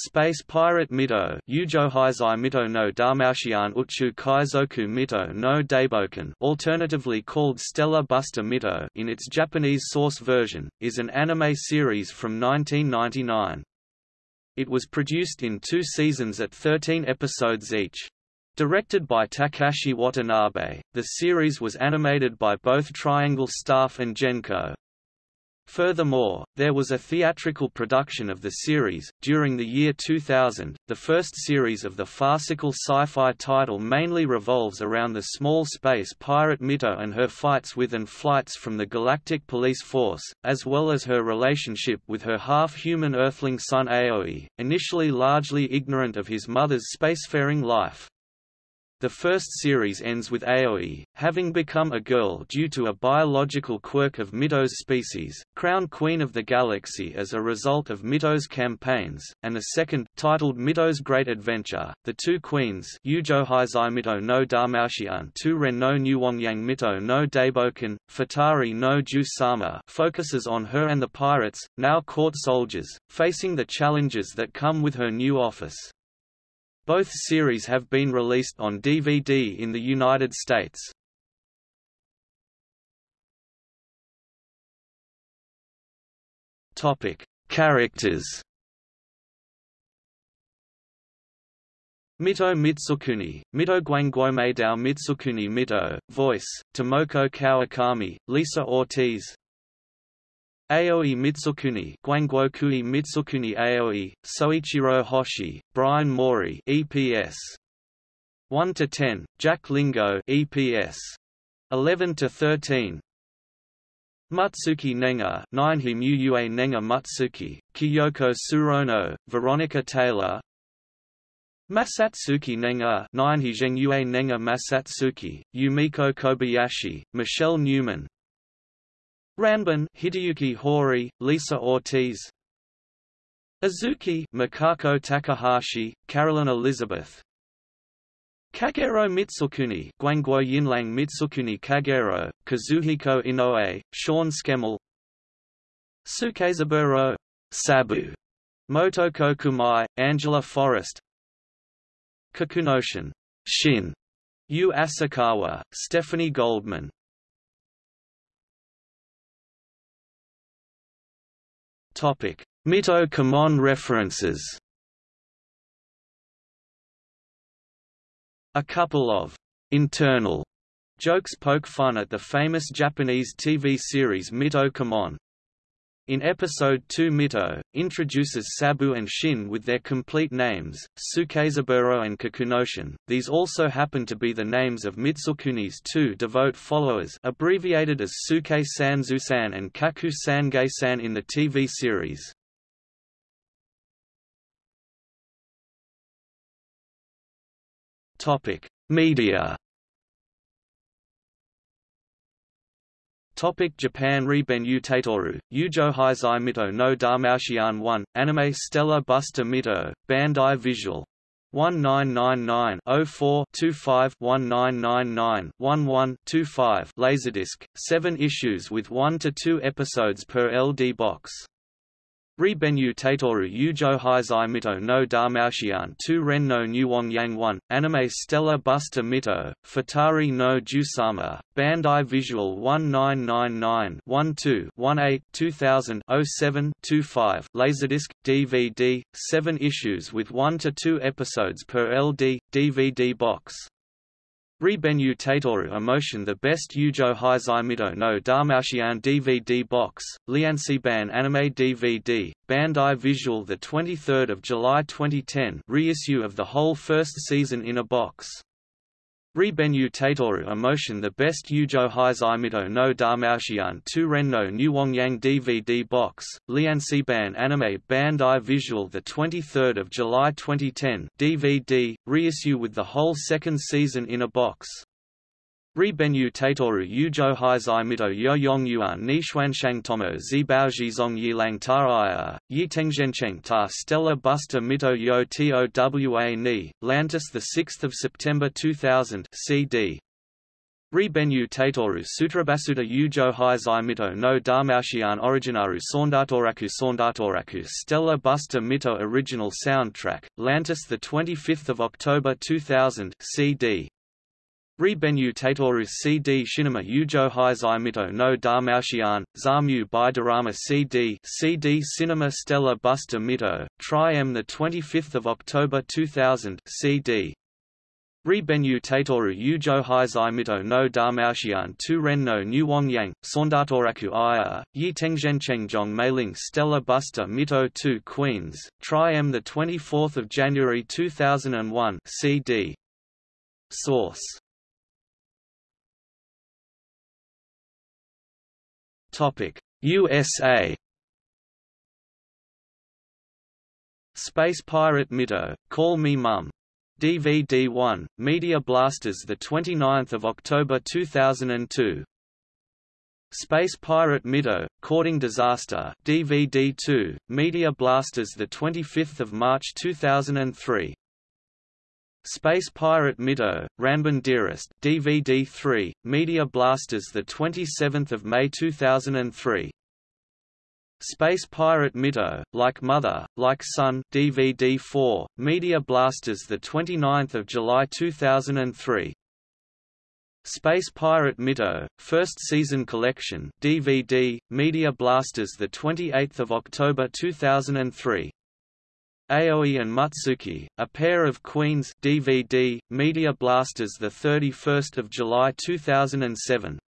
Space Pirate Mito Ujohizai Mito no Dalmatian Uchu Kaizoku Mito no Daiboken alternatively called Stellar Buster Mito in its Japanese source version, is an anime series from 1999. It was produced in two seasons at 13 episodes each. Directed by Takashi Watanabe, the series was animated by both Triangle staff and Genko. Furthermore, there was a theatrical production of the series. During the year 2000, the first series of the farcical sci fi title mainly revolves around the small space pirate Mito and her fights with and flights from the Galactic Police Force, as well as her relationship with her half human earthling son Aoi, initially largely ignorant of his mother's spacefaring life. The first series ends with Aoi, having become a girl due to a biological quirk of Mito's species, crowned Queen of the Galaxy as a result of Mito's campaigns, and the second, titled Mito's Great Adventure, The Two Queens Ujohizai Mito no Dalmatian Tu Ren no Nuwangyang Mito no Daiboken, Futari no Ju-sama focuses on her and the pirates, now court soldiers, facing the challenges that come with her new office. Both series have been released on DVD in the United States. Topic: Characters. Mito Mitsukuni, Mito Guangguomeidao Mitsukuni Mito, voice, Tomoko Kawakami, Lisa Ortiz, Aoi Mitsukuni Guangguokui Mitsukuni Aoi, Soichiro Hoshi, Brian Mori EPS 1 to 10, Jack Lingo EPS 11 to 13 Matsuki Nenga 9 Himuyue Nenga Matsuki, Kyoko Tsuruno, Veronica Taylor. Masatsuki Nenga 9 Hizhengyue Nenga Masatsuki, Yumiko Kobayashi, Michelle Newman Ranbin Hideyuki Hori, Lisa Ortiz. Azuki Mikako Takahashi, Carolyn Elizabeth. Kagero Mitsukuni Guangguo Yinlang Mitsukuni Kagero, Kazuhiko Inoue, Sean Schemmel Sukezaburo Sabu, Motoko Kumai, Angela Forrest. Kakunoshin Shin, Yu Asakawa, Stephanie Goldman Mito references. A couple of internal jokes poke fun at the famous Japanese TV series Mito in episode 2 Mito, introduces Sabu and Shin with their complete names, Sukezaburo and Kakunoshin. These also happen to be the names of Mitsukuni's two devout followers abbreviated as Suke-san Zusan and Kaku-san Gei-san in the TV series. Media Topic Japan Ribenyu Taitoru, Ujohizai Mito no Dalmatian 1, Anime Stellar Buster Mito, Bandai Visual. 1999-04-25-1999-11-25 Laserdisc, 7 issues with 1 to 2 episodes per LD box. Ribenyu Tatoru Ujo Hizai Mito no Dalmatian 2 Ren no Nuwangyang 1, Anime Stella Buster Mito, Futari no Jusama, Bandai Visual 1999-12-18 2000 07 25 Laserdisc, DVD, 7 issues with 1 to 2 episodes per LD, DVD box. Ribenyu Taitoru Emotion The Best Yujo Hizaimido no Dalmatian DVD Box, Liansiban Anime DVD, Bandai Visual 23 July 2010 reissue of the whole first season in a box Ribenyu Taitoru Emotion The Best Yujo Hizaimido no Dalmatian 2 Renno Nuwangyang DVD Box, Liansiban Anime Bandai Visual 23 July 2010 DVD, reissue with the whole second season in a box Ribenyu Taitoru Yujo Hizai Mito Yo Yong Yuan Ni Xuanshang Tomo Zibao Zong Yilang Ta Yi Tengzhencheng Ta Stella Buster Mito Yo Towa Ni, Lantis 6 September 2000 CD Ribenyu Taitoru Sutrabasuta Yujo Hizai Mito no Damaushian Originaru Saundatoraku Saundatoraku Stella Busta Mito Original Soundtrack, Lantis 25 October 2000 CD. Ribenyu Taitoru CD Shinima Yujo Hizai Mito no Damaushian, Zamu Dorama CD CD Cinema Stella Busta Mito, Tri M 25 October 2000 CD. Ribenyu Taitoru Yujo Hizai Mito no Damaushian Tu Ren no Nuwangyang, Saundatoraku Iya, Yi Tengzhenchengzhong Mailing Stella Buster Mito 2 Queens, Tri M 24 January 2001 CD. Source USA Space Pirate Mito, Call Me Mum DVD-1, Media Blasters 29 October 2002. Space Pirate Mito, Courting Disaster DVD-2, Media Blasters 25 March 2003. Space Pirate Mito, Ranbin Dearest DVD-3, Media Blasters 27 May 2003. Space Pirate Mito, Like Mother, Like Son DVD 4, Media Blasters 29 July 2003. Space Pirate Mito, First Season Collection DVD, Media Blasters 28 October 2003. Aoi and Mutsuki, A Pair of Queens DVD, Media Blasters 31 July 2007.